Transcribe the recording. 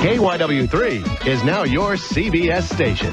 KYW3 is now your CBS station.